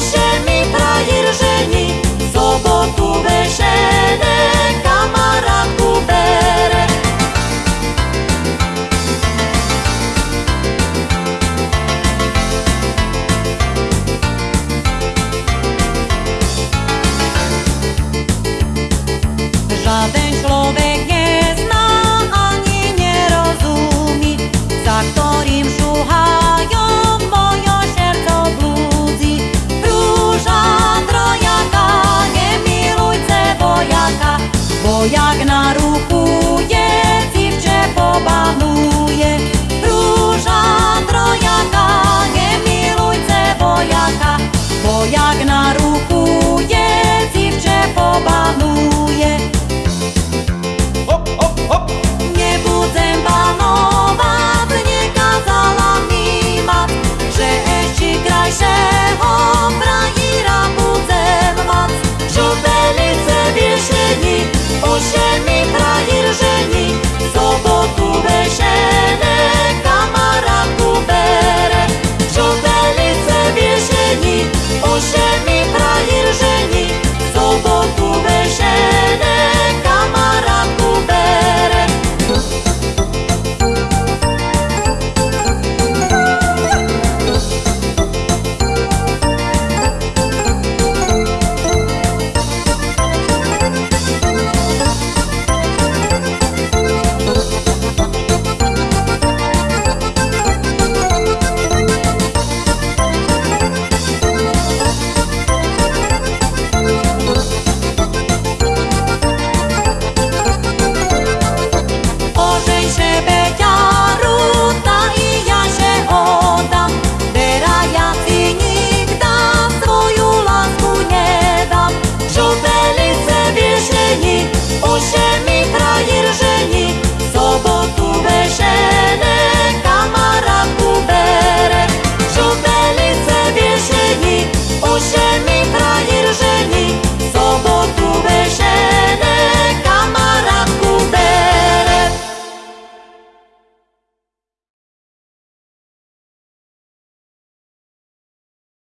się mi frajer żeni, sobotu myszę tvoja gna ruchu. 无限美。